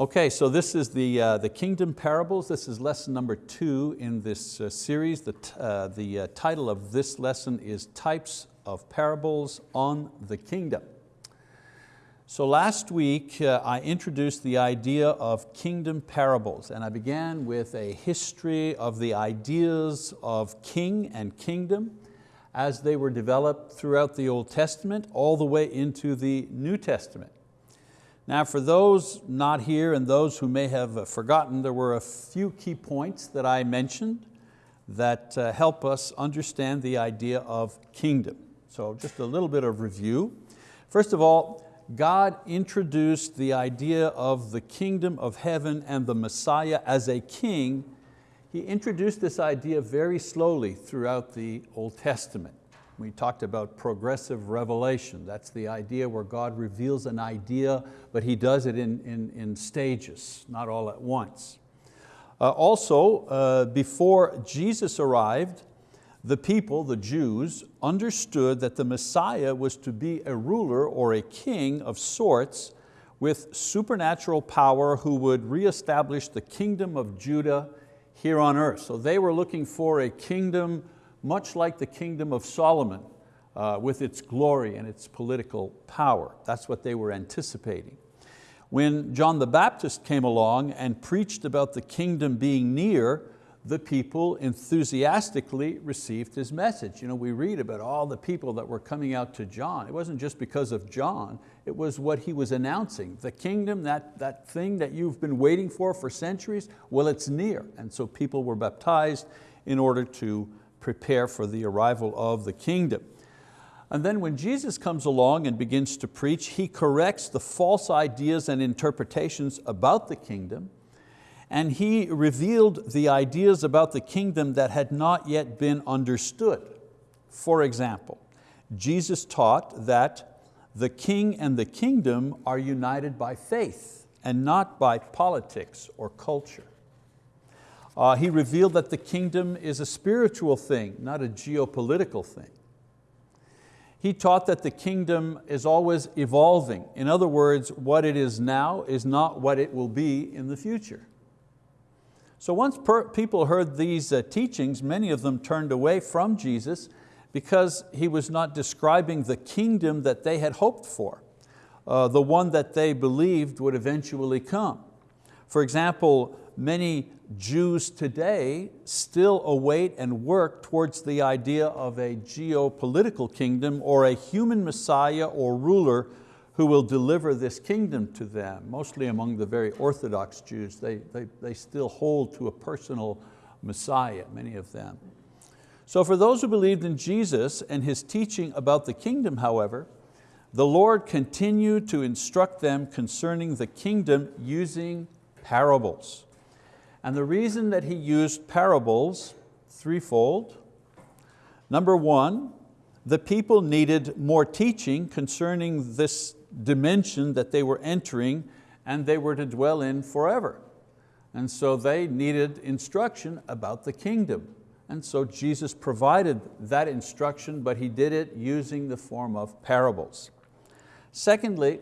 Okay, so this is the, uh, the kingdom parables. This is lesson number two in this uh, series. The, uh, the uh, title of this lesson is Types of Parables on the Kingdom. So last week uh, I introduced the idea of kingdom parables and I began with a history of the ideas of king and kingdom as they were developed throughout the Old Testament all the way into the New Testament. Now for those not here and those who may have forgotten, there were a few key points that I mentioned that uh, help us understand the idea of kingdom. So just a little bit of review. First of all, God introduced the idea of the kingdom of heaven and the Messiah as a king. He introduced this idea very slowly throughout the Old Testament. We talked about progressive revelation. That's the idea where God reveals an idea, but He does it in, in, in stages, not all at once. Uh, also, uh, before Jesus arrived, the people, the Jews, understood that the Messiah was to be a ruler or a king of sorts with supernatural power who would reestablish the kingdom of Judah here on earth. So they were looking for a kingdom much like the kingdom of Solomon uh, with its glory and its political power. That's what they were anticipating. When John the Baptist came along and preached about the kingdom being near, the people enthusiastically received his message. You know, we read about all the people that were coming out to John. It wasn't just because of John, it was what he was announcing. The kingdom, that, that thing that you've been waiting for for centuries, well, it's near. And so people were baptized in order to prepare for the arrival of the kingdom. And then when Jesus comes along and begins to preach, He corrects the false ideas and interpretations about the kingdom and he revealed the ideas about the kingdom that had not yet been understood. For example, Jesus taught that the king and the kingdom are united by faith and not by politics or culture. Uh, he revealed that the kingdom is a spiritual thing, not a geopolitical thing. He taught that the kingdom is always evolving. In other words, what it is now is not what it will be in the future. So once people heard these uh, teachings, many of them turned away from Jesus because He was not describing the kingdom that they had hoped for, uh, the one that they believed would eventually come. For example, many Jews today still await and work towards the idea of a geopolitical kingdom or a human Messiah or ruler who will deliver this kingdom to them, mostly among the very Orthodox Jews. They, they, they still hold to a personal Messiah, many of them. So for those who believed in Jesus and His teaching about the kingdom, however, the Lord continued to instruct them concerning the kingdom using parables. And the reason that He used parables, threefold. Number one, the people needed more teaching concerning this dimension that they were entering and they were to dwell in forever. And so they needed instruction about the kingdom. And so Jesus provided that instruction, but He did it using the form of parables. Secondly,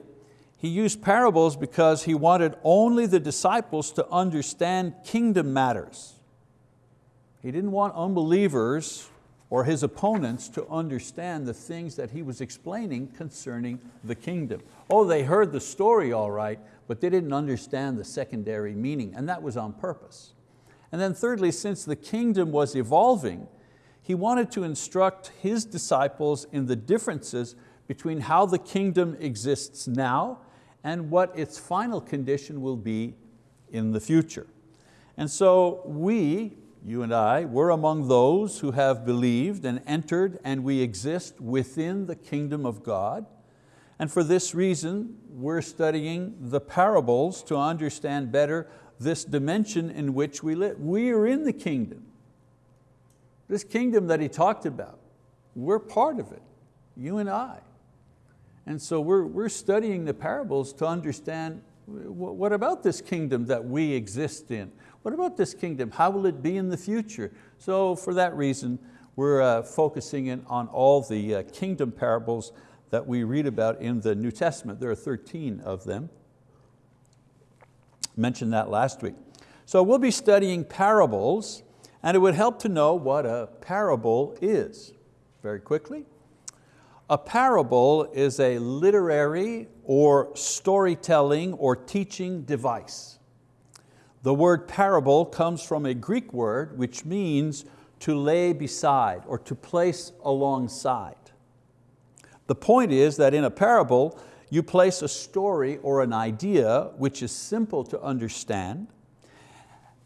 He used parables because He wanted only the disciples to understand kingdom matters. He didn't want unbelievers or his opponents to understand the things that he was explaining concerning the kingdom. Oh, they heard the story all right, but they didn't understand the secondary meaning, and that was on purpose. And then thirdly, since the kingdom was evolving, he wanted to instruct his disciples in the differences between how the kingdom exists now and what its final condition will be in the future. And so we, you and I, we're among those who have believed and entered and we exist within the kingdom of God. And for this reason, we're studying the parables to understand better this dimension in which we live. We are in the kingdom. This kingdom that he talked about, we're part of it, you and I. And so we're, we're studying the parables to understand what about this kingdom that we exist in? What about this kingdom? How will it be in the future? So for that reason, we're uh, focusing in on all the uh, kingdom parables that we read about in the New Testament. There are 13 of them. mentioned that last week. So we'll be studying parables and it would help to know what a parable is. Very quickly, a parable is a literary or storytelling or teaching device. The word parable comes from a Greek word which means to lay beside or to place alongside. The point is that in a parable, you place a story or an idea which is simple to understand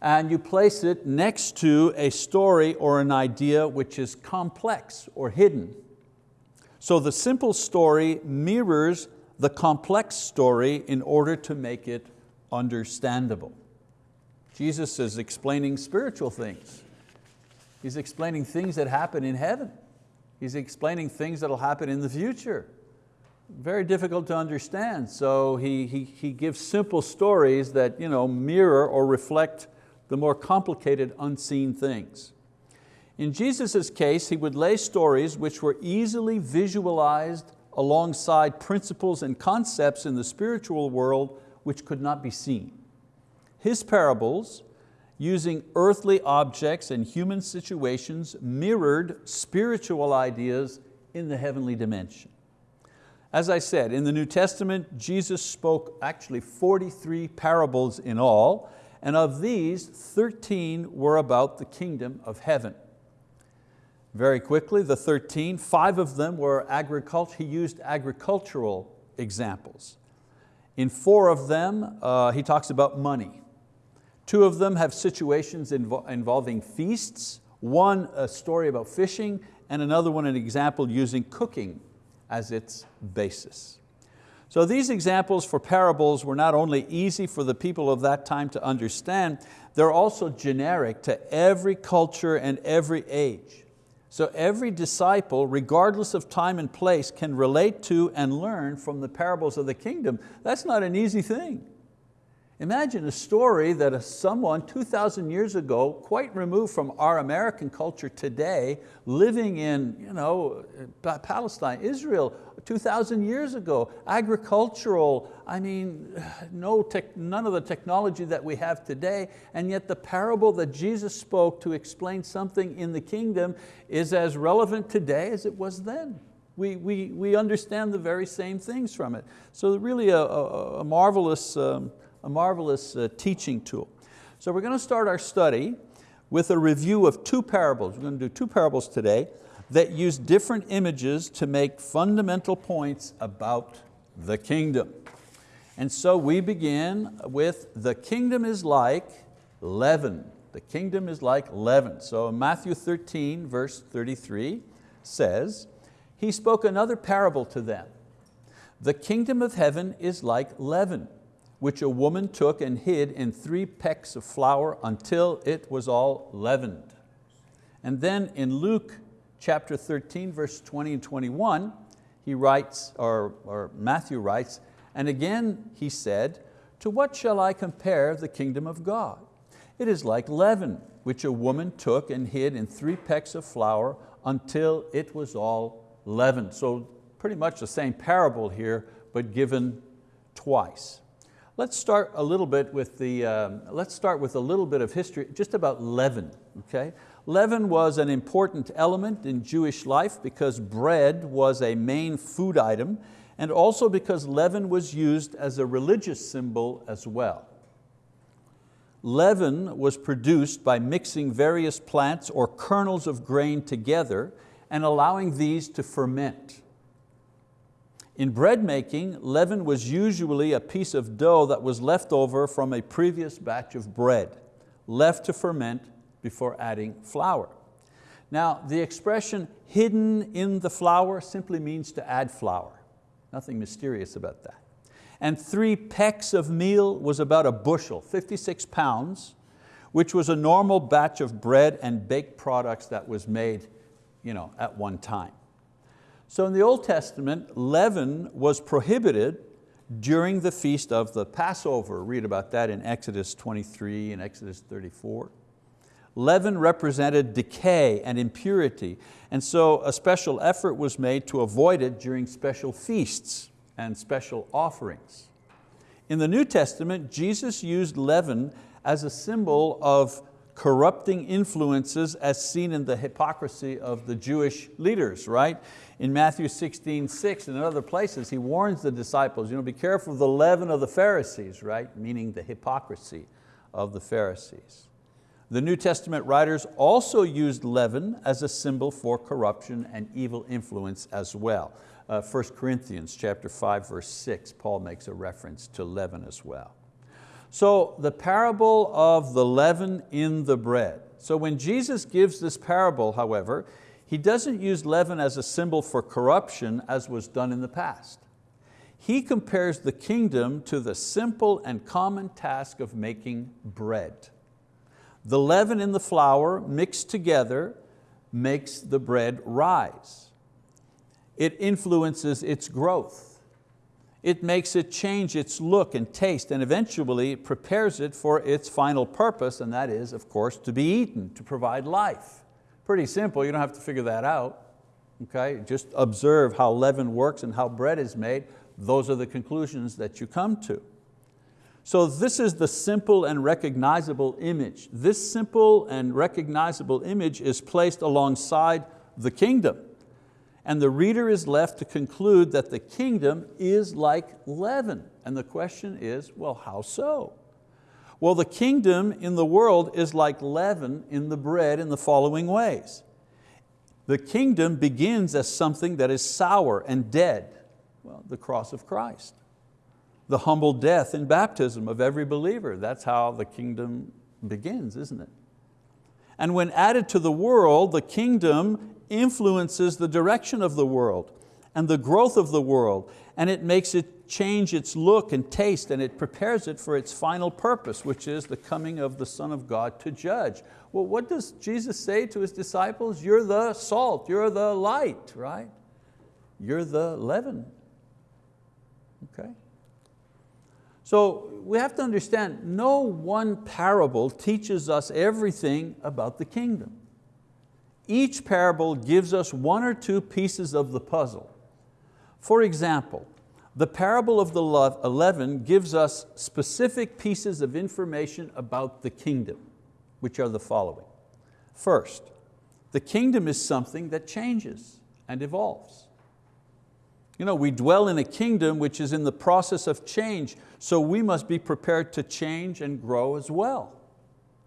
and you place it next to a story or an idea which is complex or hidden. So the simple story mirrors the complex story in order to make it understandable. Jesus is explaining spiritual things. He's explaining things that happen in heaven. He's explaining things that will happen in the future. Very difficult to understand, so he, he, he gives simple stories that you know, mirror or reflect the more complicated unseen things. In Jesus' case, he would lay stories which were easily visualized alongside principles and concepts in the spiritual world which could not be seen. His parables, using earthly objects and human situations, mirrored spiritual ideas in the heavenly dimension. As I said, in the New Testament, Jesus spoke actually 43 parables in all, and of these, 13 were about the kingdom of heaven. Very quickly, the 13, five of them were agriculture, he used agricultural examples. In four of them, uh, he talks about money. Two of them have situations invo involving feasts, one a story about fishing, and another one an example using cooking as its basis. So these examples for parables were not only easy for the people of that time to understand, they're also generic to every culture and every age. So every disciple, regardless of time and place, can relate to and learn from the parables of the kingdom. That's not an easy thing. Imagine a story that someone 2,000 years ago, quite removed from our American culture today, living in you know, Palestine, Israel, 2,000 years ago, agricultural, I mean, no tech, none of the technology that we have today, and yet the parable that Jesus spoke to explain something in the kingdom is as relevant today as it was then. We, we, we understand the very same things from it. So really a, a, a marvelous um, a marvelous uh, teaching tool. So we're going to start our study with a review of two parables. We're going to do two parables today that use different images to make fundamental points about the kingdom. And so we begin with the kingdom is like leaven. The kingdom is like leaven. So Matthew 13 verse 33 says, He spoke another parable to them. The kingdom of heaven is like leaven which a woman took and hid in three pecks of flour until it was all leavened. And then in Luke chapter 13, verse 20 and 21, he writes, or, or Matthew writes, and again he said, to what shall I compare the kingdom of God? It is like leaven, which a woman took and hid in three pecks of flour until it was all leavened. So pretty much the same parable here, but given twice. Let's start a little bit with the, um, let's start with a little bit of history just about leaven. Okay? Leaven was an important element in Jewish life because bread was a main food item and also because leaven was used as a religious symbol as well. Leaven was produced by mixing various plants or kernels of grain together and allowing these to ferment. In bread making, leaven was usually a piece of dough that was left over from a previous batch of bread, left to ferment before adding flour. Now, the expression hidden in the flour simply means to add flour. Nothing mysterious about that. And three pecks of meal was about a bushel, 56 pounds, which was a normal batch of bread and baked products that was made you know, at one time. So in the Old Testament, leaven was prohibited during the feast of the Passover. Read about that in Exodus 23 and Exodus 34. Leaven represented decay and impurity, and so a special effort was made to avoid it during special feasts and special offerings. In the New Testament, Jesus used leaven as a symbol of corrupting influences as seen in the hypocrisy of the Jewish leaders, right? In Matthew 16, 6 and in other places, he warns the disciples, you know, be careful of the leaven of the Pharisees, right? Meaning the hypocrisy of the Pharisees. The New Testament writers also used leaven as a symbol for corruption and evil influence as well. Uh, 1 Corinthians chapter 5, verse 6, Paul makes a reference to leaven as well. So the parable of the leaven in the bread. So when Jesus gives this parable, however, he doesn't use leaven as a symbol for corruption as was done in the past. He compares the kingdom to the simple and common task of making bread. The leaven in the flour mixed together makes the bread rise. It influences its growth it makes it change its look and taste and eventually prepares it for its final purpose and that is, of course, to be eaten, to provide life. Pretty simple, you don't have to figure that out. Okay? Just observe how leaven works and how bread is made. Those are the conclusions that you come to. So this is the simple and recognizable image. This simple and recognizable image is placed alongside the kingdom and the reader is left to conclude that the kingdom is like leaven. And the question is, well, how so? Well, the kingdom in the world is like leaven in the bread in the following ways. The kingdom begins as something that is sour and dead, well, the cross of Christ. The humble death in baptism of every believer, that's how the kingdom begins, isn't it? And when added to the world, the kingdom influences the direction of the world and the growth of the world, and it makes it change its look and taste, and it prepares it for its final purpose, which is the coming of the Son of God to judge. Well, what does Jesus say to His disciples? You're the salt, you're the light, right? You're the leaven, okay? So we have to understand, no one parable teaches us everything about the kingdom. Each parable gives us one or two pieces of the puzzle. For example, the parable of the leaven gives us specific pieces of information about the kingdom, which are the following. First, the kingdom is something that changes and evolves. You know, we dwell in a kingdom which is in the process of change, so we must be prepared to change and grow as well.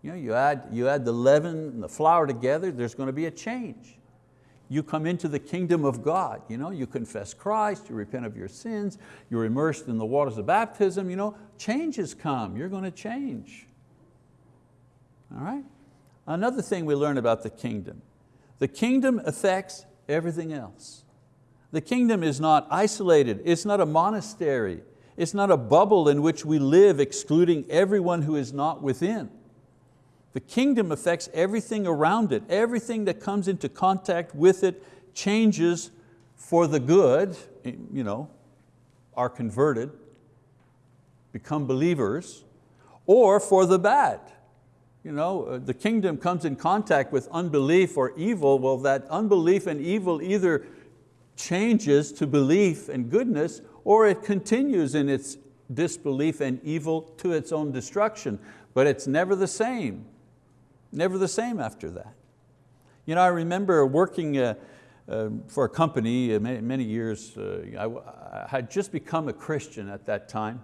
You, know, you, add, you add the leaven and the flour together, there's going to be a change. You come into the kingdom of God, you, know, you confess Christ, you repent of your sins, you're immersed in the waters of baptism, you know, changes come, you're going to change. All right? Another thing we learn about the kingdom, the kingdom affects everything else. The kingdom is not isolated, it's not a monastery, it's not a bubble in which we live excluding everyone who is not within. The kingdom affects everything around it. Everything that comes into contact with it changes for the good, you know, are converted, become believers, or for the bad. You know, uh, the kingdom comes in contact with unbelief or evil, well that unbelief and evil either changes to belief and goodness or it continues in its disbelief and evil to its own destruction, but it's never the same. Never the same after that. You know, I remember working uh, uh, for a company uh, many, many years. Uh, I, I, had just become a Christian at that time.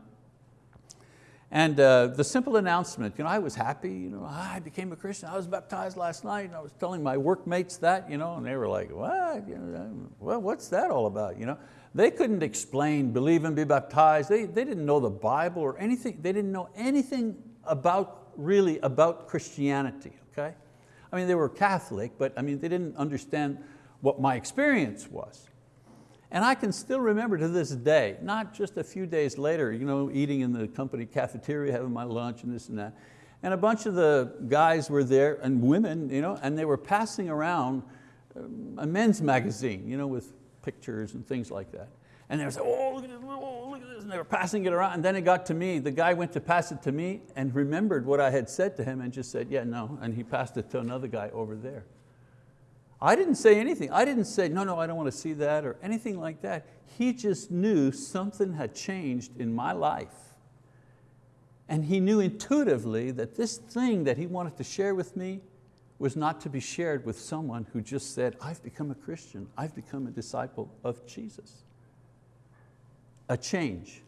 And uh, the simple announcement, you know, I was happy, you know, I became a Christian, I was baptized last night, and I was telling my workmates that, you know, and they were like, what? You know, well, what's that all about? You know? They couldn't explain, believe and be baptized. They, they didn't know the Bible or anything. They didn't know anything about, really, about Christianity okay? I mean, they were Catholic, but I mean, they didn't understand what my experience was. And I can still remember to this day, not just a few days later, you know, eating in the company cafeteria, having my lunch and this and that. And a bunch of the guys were there, and women, you know, and they were passing around um, a men's magazine you know, with pictures and things like that. And they were saying, oh, look at this, oh, look at this, and they were passing it around. And then it got to me, the guy went to pass it to me and remembered what I had said to him and just said, yeah, no, and he passed it to another guy over there. I didn't say anything. I didn't say, no, no, I don't want to see that or anything like that. He just knew something had changed in my life And he knew intuitively that this thing that he wanted to share with me was not to be shared with someone who just said, I've become a Christian, I've become a disciple of Jesus. A change,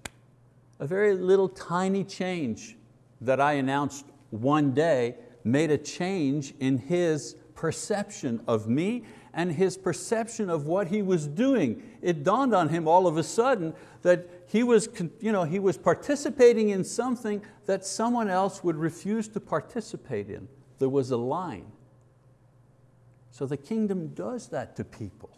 a very little tiny change that I announced one day made a change in his perception of me and his perception of what he was doing. It dawned on him all of a sudden that he was, you know, he was participating in something that someone else would refuse to participate in. There was a line. So the kingdom does that to people.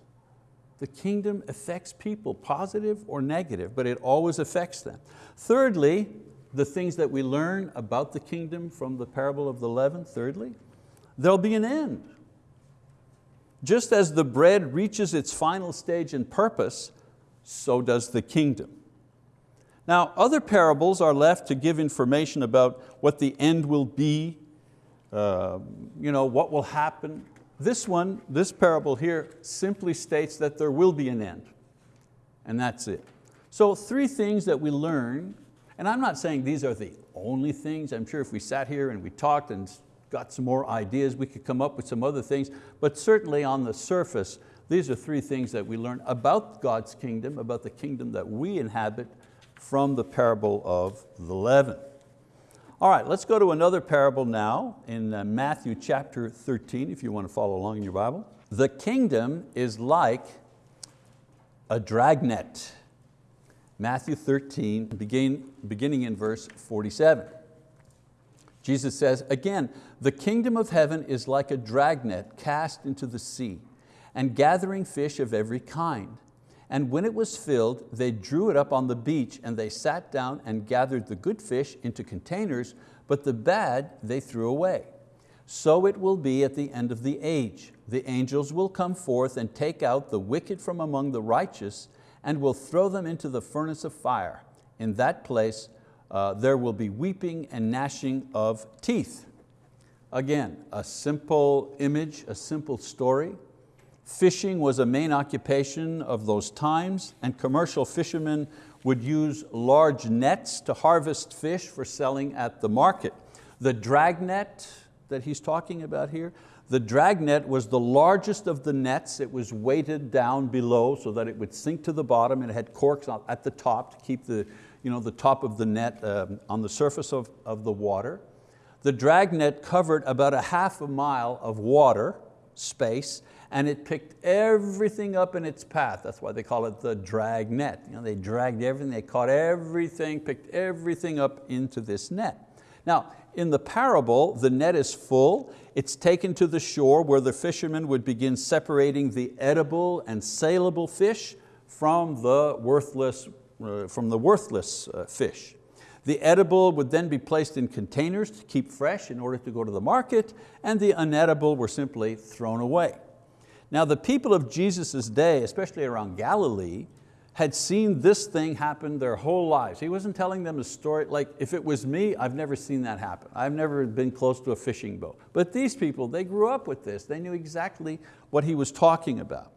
The kingdom affects people, positive or negative, but it always affects them. Thirdly, the things that we learn about the kingdom from the parable of the leaven, thirdly, there'll be an end. Just as the bread reaches its final stage and purpose, so does the kingdom. Now, other parables are left to give information about what the end will be, uh, you know, what will happen. This one, this parable here, simply states that there will be an end, and that's it. So three things that we learn, and I'm not saying these are the only things. I'm sure if we sat here and we talked and got some more ideas, we could come up with some other things, but certainly on the surface, these are three things that we learn about God's kingdom, about the kingdom that we inhabit from the parable of the leaven. All right, let's go to another parable now in uh, Matthew chapter 13, if you want to follow along in your Bible. The kingdom is like a dragnet. Matthew 13, begin, beginning in verse 47. Jesus says, again, the kingdom of heaven is like a dragnet cast into the sea and gathering fish of every kind. And when it was filled, they drew it up on the beach and they sat down and gathered the good fish into containers, but the bad they threw away. So it will be at the end of the age. The angels will come forth and take out the wicked from among the righteous and will throw them into the furnace of fire. In that place uh, there will be weeping and gnashing of teeth. Again, a simple image, a simple story. Fishing was a main occupation of those times and commercial fishermen would use large nets to harvest fish for selling at the market. The dragnet that he's talking about here, the dragnet was the largest of the nets. It was weighted down below so that it would sink to the bottom and it had corks at the top to keep the, you know, the top of the net um, on the surface of, of the water. The dragnet covered about a half a mile of water space and it picked everything up in its path. That's why they call it the drag net. You know, they dragged everything, they caught everything, picked everything up into this net. Now, in the parable, the net is full. It's taken to the shore where the fishermen would begin separating the edible and saleable fish from the worthless, uh, from the worthless uh, fish. The edible would then be placed in containers to keep fresh in order to go to the market, and the unedible were simply thrown away. Now the people of Jesus' day, especially around Galilee, had seen this thing happen their whole lives. He wasn't telling them a story, like if it was me, I've never seen that happen. I've never been close to a fishing boat. But these people, they grew up with this. They knew exactly what he was talking about.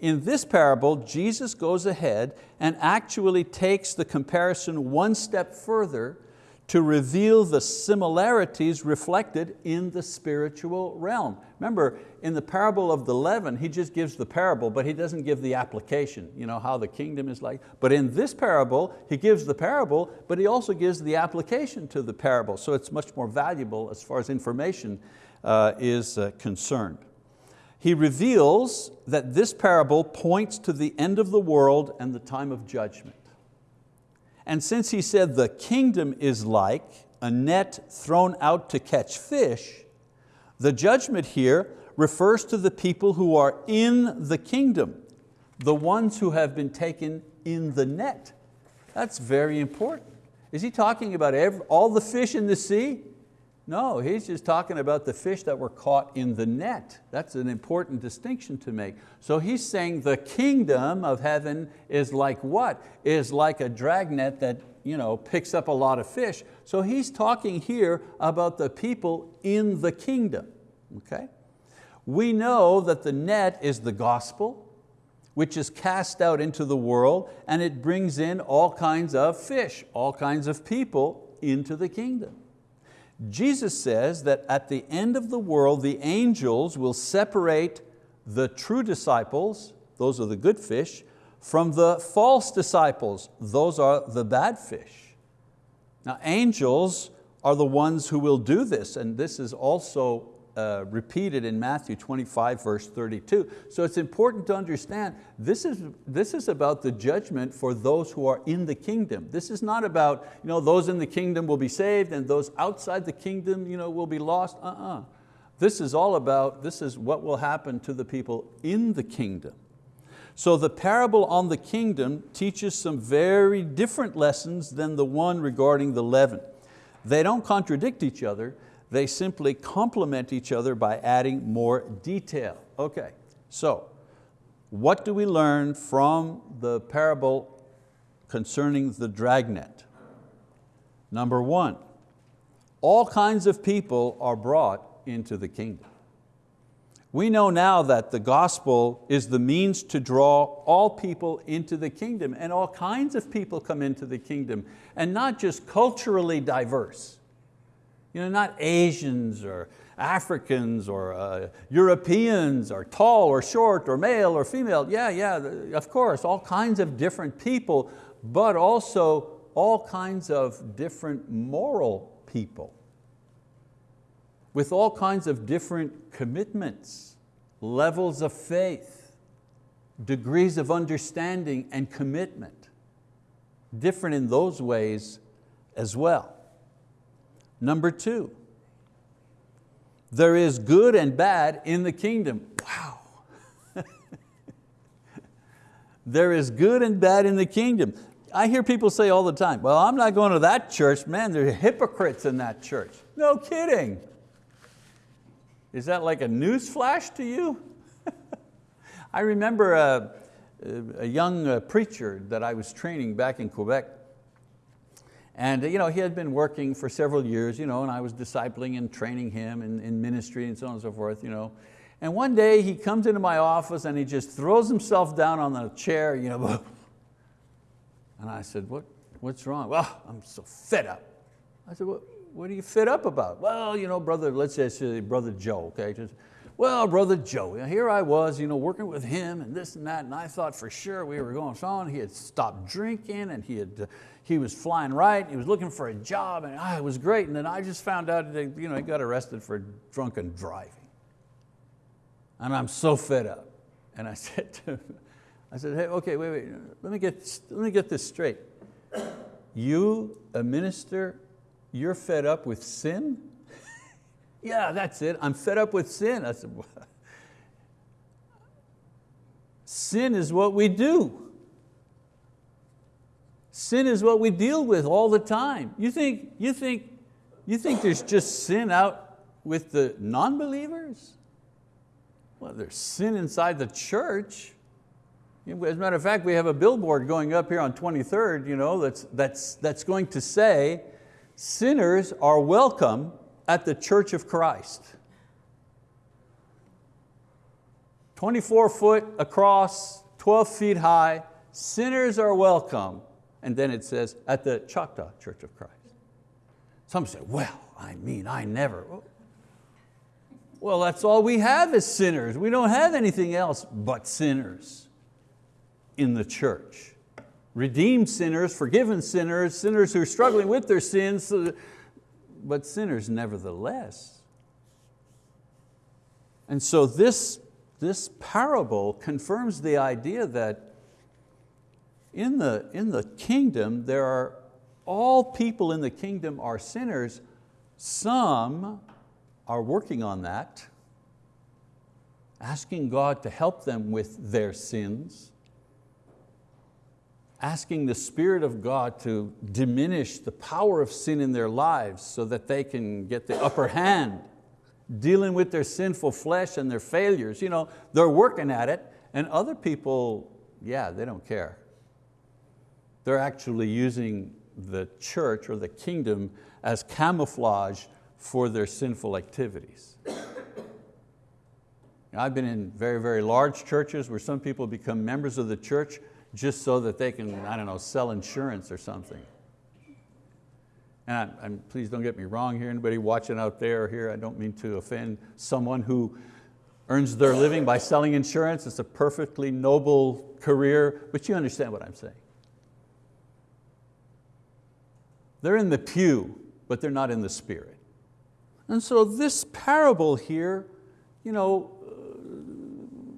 In this parable, Jesus goes ahead and actually takes the comparison one step further to reveal the similarities reflected in the spiritual realm. Remember, in the parable of the leaven, he just gives the parable, but he doesn't give the application, you know, how the kingdom is like. But in this parable, he gives the parable, but he also gives the application to the parable, so it's much more valuable as far as information uh, is uh, concerned. He reveals that this parable points to the end of the world and the time of judgment. And since he said the kingdom is like a net thrown out to catch fish, the judgment here refers to the people who are in the kingdom, the ones who have been taken in the net. That's very important. Is he talking about every, all the fish in the sea? No, he's just talking about the fish that were caught in the net. That's an important distinction to make. So he's saying the kingdom of heaven is like what? Is like a dragnet that you know, picks up a lot of fish. So he's talking here about the people in the kingdom. Okay? We know that the net is the gospel, which is cast out into the world and it brings in all kinds of fish, all kinds of people into the kingdom. Jesus says that at the end of the world, the angels will separate the true disciples, those are the good fish, from the false disciples, those are the bad fish. Now angels are the ones who will do this, and this is also uh, repeated in Matthew 25, verse 32. So it's important to understand this is, this is about the judgment for those who are in the kingdom. This is not about you know, those in the kingdom will be saved and those outside the kingdom you know, will be lost. Uh-uh. This is all about, this is what will happen to the people in the kingdom. So the parable on the kingdom teaches some very different lessons than the one regarding the leaven. They don't contradict each other, they simply complement each other by adding more detail. Okay, so what do we learn from the parable concerning the dragnet? Number one, all kinds of people are brought into the kingdom. We know now that the gospel is the means to draw all people into the kingdom and all kinds of people come into the kingdom and not just culturally diverse. You know, not Asians or Africans or uh, Europeans or tall or short or male or female. Yeah, yeah, of course, all kinds of different people, but also all kinds of different moral people with all kinds of different commitments, levels of faith, degrees of understanding and commitment. Different in those ways as well. Number two, there is good and bad in the kingdom. Wow. there is good and bad in the kingdom. I hear people say all the time, well, I'm not going to that church. Man, there are hypocrites in that church. No kidding. Is that like a news flash to you? I remember a, a young uh, preacher that I was training back in Quebec and you know, he had been working for several years, you know, and I was discipling and training him in, in ministry and so on and so forth. You know. And one day he comes into my office and he just throws himself down on the chair. You know, and I said, what, what's wrong? Well, I'm so fed up. I said, what, what are you fed up about? Well, you know, brother, let's say brother Joe, okay? Just, well, brother Joe, here I was you know, working with him and this and that, and I thought for sure we were going on. He had stopped drinking and he, had, he was flying right, he was looking for a job and ah, it was great. And then I just found out that you know, he got arrested for drunken driving. And I'm so fed up. And I said to him, I said, hey, okay, wait, wait, let me get, let me get this straight. You, a minister, you're fed up with sin? Yeah, that's it. I'm fed up with sin. I said, what? sin is what we do. Sin is what we deal with all the time. You think, you think, you think there's just sin out with the non-believers? Well, there's sin inside the church. As a matter of fact, we have a billboard going up here on 23rd you know, that's, that's, that's going to say, sinners are welcome at the Church of Christ. 24 foot across, 12 feet high, sinners are welcome. And then it says, at the Choctaw Church of Christ. Some say, well, I mean, I never. Well, that's all we have is sinners. We don't have anything else but sinners in the church. Redeemed sinners, forgiven sinners, sinners who are struggling with their sins, but sinners nevertheless. And so this, this parable confirms the idea that in the, in the kingdom, there are, all people in the kingdom are sinners. Some are working on that, asking God to help them with their sins asking the Spirit of God to diminish the power of sin in their lives so that they can get the upper hand, dealing with their sinful flesh and their failures. You know, they're working at it, and other people, yeah, they don't care. They're actually using the church or the kingdom as camouflage for their sinful activities. I've been in very, very large churches where some people become members of the church just so that they can, I don't know, sell insurance or something. and I'm, please don't get me wrong here, anybody watching out there or here, I don't mean to offend someone who earns their living by selling insurance. It's a perfectly noble career, but you understand what I'm saying. They're in the pew, but they're not in the spirit. And so this parable here you know,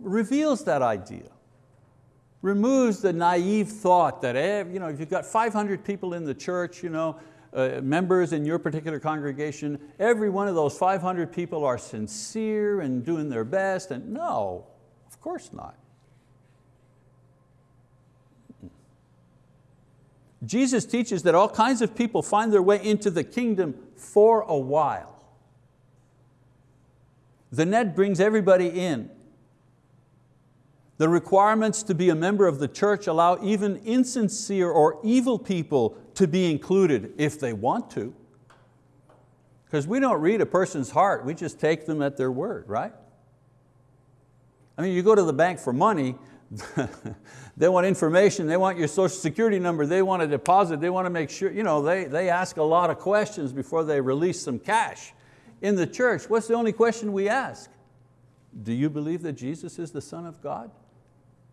reveals that idea removes the naive thought that you know, if you've got 500 people in the church, you know, uh, members in your particular congregation, every one of those 500 people are sincere and doing their best, and no, of course not. Jesus teaches that all kinds of people find their way into the kingdom for a while. The net brings everybody in. The requirements to be a member of the church allow even insincere or evil people to be included if they want to. Because we don't read a person's heart, we just take them at their word, right? I mean, you go to the bank for money, they want information, they want your social security number, they want a deposit, they want to make sure, you know, they, they ask a lot of questions before they release some cash. In the church, what's the only question we ask? Do you believe that Jesus is the Son of God?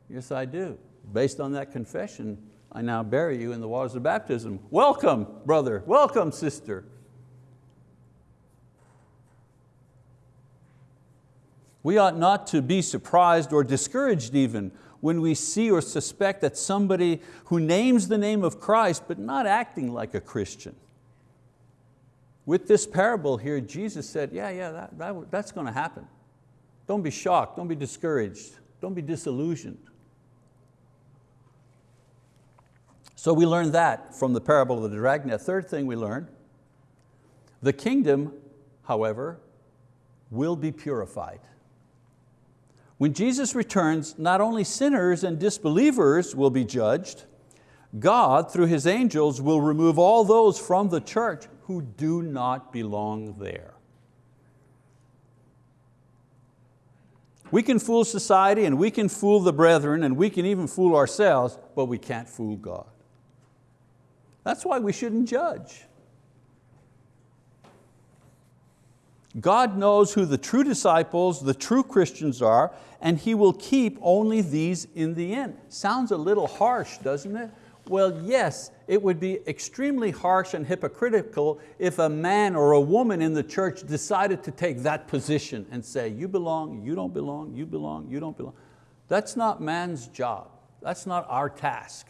Yes, I do. Based on that confession, I now bury you in the waters of baptism. Welcome, brother. Welcome, sister. We ought not to be surprised or discouraged even when we see or suspect that somebody who names the name of Christ but not acting like a Christian. With this parable here, Jesus said, yeah, yeah, that, that, that's going to happen. Don't be shocked, don't be discouraged, don't be disillusioned. So we learned that from the parable of the dragnet. Third thing we learned, the kingdom, however, will be purified. When Jesus returns, not only sinners and disbelievers will be judged, God, through His angels, will remove all those from the church who do not belong there. We can fool society and we can fool the brethren and we can even fool ourselves, but we can't fool God. That's why we shouldn't judge. God knows who the true disciples, the true Christians are, and He will keep only these in the end. Sounds a little harsh, doesn't it? Well, yes, it would be extremely harsh and hypocritical if a man or a woman in the church decided to take that position and say, you belong, you don't belong, you belong, you don't belong. That's not man's job. That's not our task.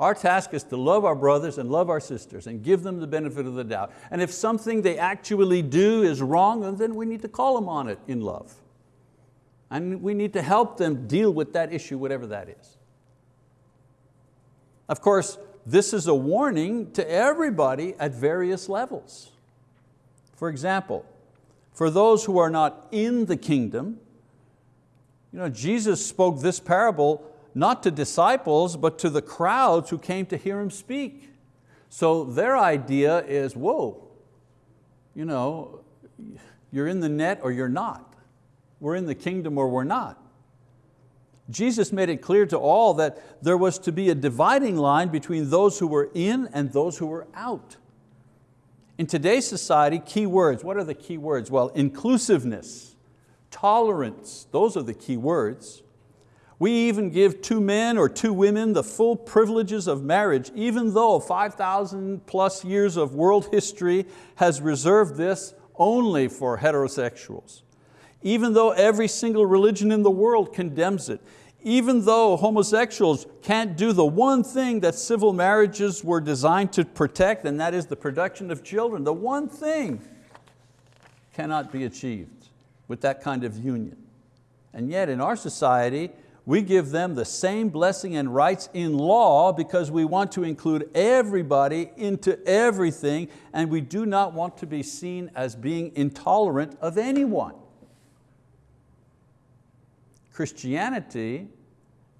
Our task is to love our brothers and love our sisters and give them the benefit of the doubt. And if something they actually do is wrong, then we need to call them on it in love. And we need to help them deal with that issue, whatever that is. Of course, this is a warning to everybody at various levels. For example, for those who are not in the kingdom, you know, Jesus spoke this parable not to disciples, but to the crowds who came to hear Him speak. So their idea is, whoa, you know, you're in the net or you're not. We're in the kingdom or we're not. Jesus made it clear to all that there was to be a dividing line between those who were in and those who were out. In today's society, key words, what are the key words? Well, inclusiveness, tolerance, those are the key words. We even give two men or two women the full privileges of marriage, even though 5,000 plus years of world history has reserved this only for heterosexuals even though every single religion in the world condemns it, even though homosexuals can't do the one thing that civil marriages were designed to protect, and that is the production of children, the one thing cannot be achieved with that kind of union. And yet in our society, we give them the same blessing and rights in law because we want to include everybody into everything and we do not want to be seen as being intolerant of anyone. Christianity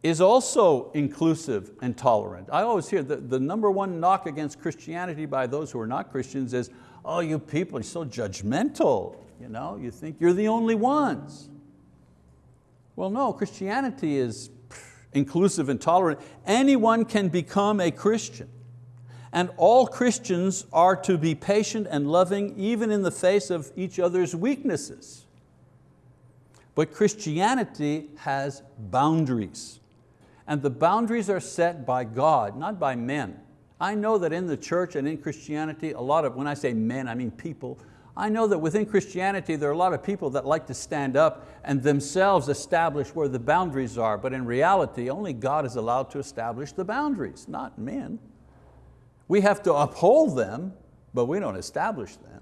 is also inclusive and tolerant. I always hear the, the number one knock against Christianity by those who are not Christians is, oh, you people are so judgmental. You, know, you think you're the only ones. Well, no, Christianity is inclusive and tolerant. Anyone can become a Christian. And all Christians are to be patient and loving even in the face of each other's weaknesses. But Christianity has boundaries. And the boundaries are set by God, not by men. I know that in the church and in Christianity, a lot of, when I say men, I mean people, I know that within Christianity there are a lot of people that like to stand up and themselves establish where the boundaries are, but in reality only God is allowed to establish the boundaries, not men. We have to uphold them, but we don't establish them.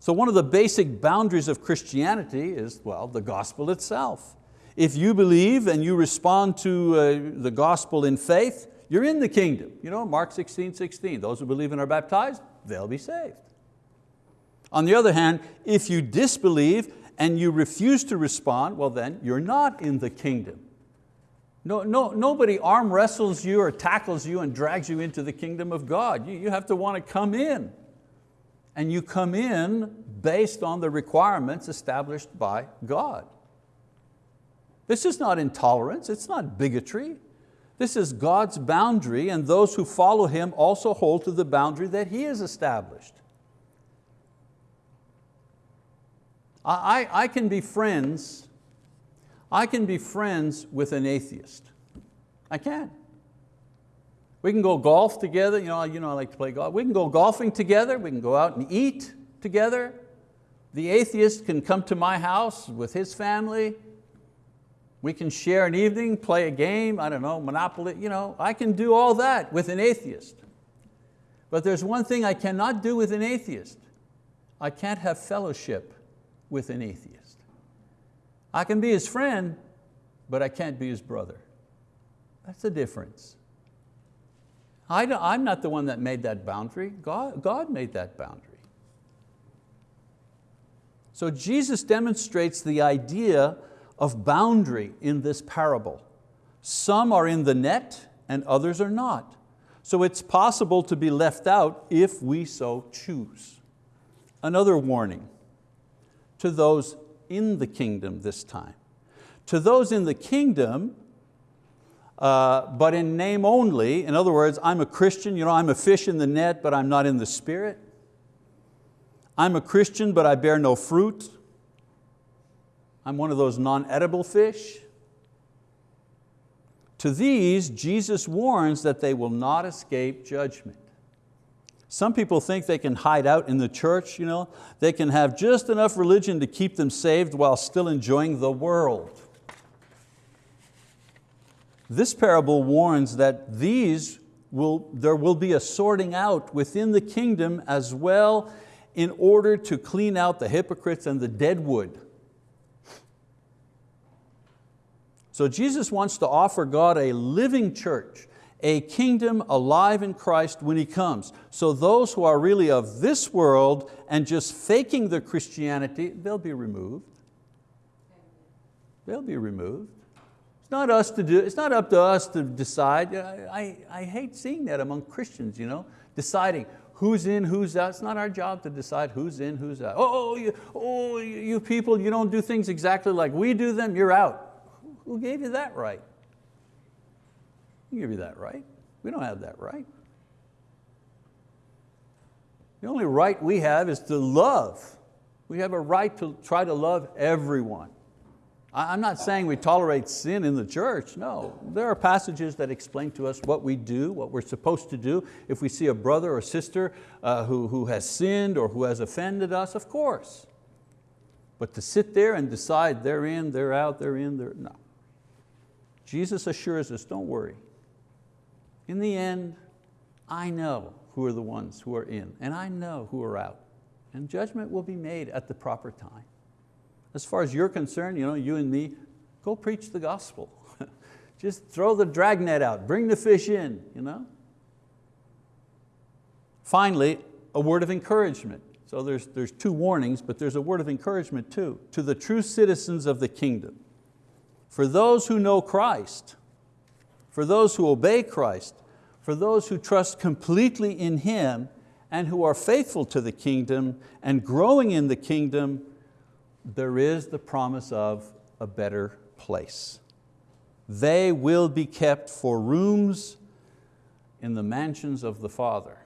So one of the basic boundaries of Christianity is, well, the gospel itself. If you believe and you respond to uh, the gospel in faith, you're in the kingdom. You know, Mark 16, 16, those who believe and are baptized, they'll be saved. On the other hand, if you disbelieve and you refuse to respond, well then you're not in the kingdom. No, no, nobody arm wrestles you or tackles you and drags you into the kingdom of God. You, you have to want to come in. And you come in based on the requirements established by God. This is not intolerance, it's not bigotry. This is God's boundary and those who follow Him also hold to the boundary that He has established. I, I, can be friends I can be friends with an atheist. I can. We can go golf together, you know, you know I like to play golf. We can go golfing together, we can go out and eat together. The atheist can come to my house with his family. We can share an evening, play a game, I don't know, Monopoly, you know, I can do all that with an atheist. But there's one thing I cannot do with an atheist. I can't have fellowship with an atheist. I can be his friend, but I can't be his brother. That's the difference. I am not the one that made that boundary. God, God made that boundary. So Jesus demonstrates the idea of boundary in this parable. Some are in the net and others are not. So it's possible to be left out if we so choose. Another warning to those in the kingdom this time. To those in the kingdom, uh, but in name only, in other words, I'm a Christian, you know, I'm a fish in the net, but I'm not in the spirit. I'm a Christian, but I bear no fruit. I'm one of those non-edible fish. To these, Jesus warns that they will not escape judgment. Some people think they can hide out in the church, you know? they can have just enough religion to keep them saved while still enjoying the world. This parable warns that these will, there will be a sorting out within the kingdom as well in order to clean out the hypocrites and the deadwood. So Jesus wants to offer God a living church a kingdom alive in Christ when He comes. So those who are really of this world and just faking their Christianity, they'll be removed. They'll be removed. It's not, us to do, it's not up to us to decide. I, I, hate seeing that among Christians, you know, deciding who's in, who's out. It's not our job to decide who's in, who's out. Oh, oh you, oh, you people, you don't do things exactly like we do them, you're out. Who gave you that right? Who give you that right? We don't have that right. The only right we have is to love. We have a right to try to love everyone. I'm not saying we tolerate sin in the church, no. There are passages that explain to us what we do, what we're supposed to do. If we see a brother or sister uh, who, who has sinned or who has offended us, of course. But to sit there and decide they're in, they're out, they're in, they're, no. Jesus assures us, don't worry, in the end, I know who are the ones who are in, and I know who are out. And judgment will be made at the proper time. As far as you're concerned, you, know, you and me, go preach the gospel. Just throw the dragnet out, bring the fish in. You know? Finally, a word of encouragement. So there's, there's two warnings, but there's a word of encouragement too. To the true citizens of the kingdom. For those who know Christ, for those who obey Christ, for those who trust completely in Him and who are faithful to the kingdom and growing in the kingdom, there is the promise of a better place. They will be kept for rooms in the mansions of the Father.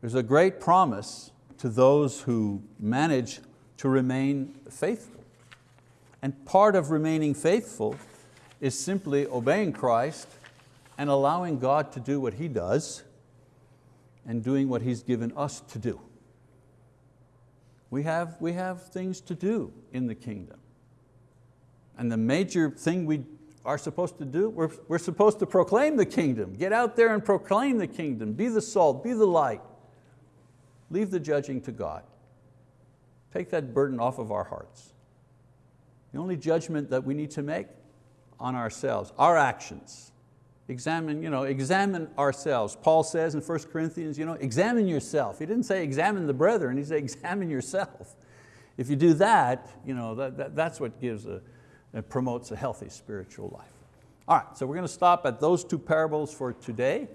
There's a great promise to those who manage to remain faithful. And part of remaining faithful is simply obeying Christ and allowing God to do what He does and doing what He's given us to do. We have, we have things to do in the kingdom. And the major thing we are supposed to do, we're, we're supposed to proclaim the kingdom. Get out there and proclaim the kingdom. Be the salt, be the light. Leave the judging to God. Take that burden off of our hearts. The only judgment that we need to make on ourselves, our actions. Examine, you know, examine ourselves. Paul says in 1 Corinthians, you know, examine yourself. He didn't say examine the brethren, he said examine yourself. If you do that, you know, that, that that's what gives a, it promotes a healthy spiritual life. All right, so we're going to stop at those two parables for today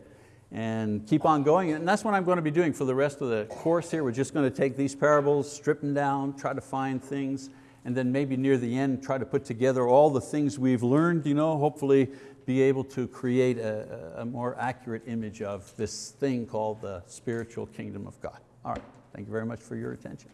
and keep on going. And that's what I'm going to be doing for the rest of the course here. We're just going to take these parables, strip them down, try to find things, and then maybe near the end try to put together all the things we've learned, you know, hopefully be able to create a, a more accurate image of this thing called the spiritual kingdom of God. All right, thank you very much for your attention.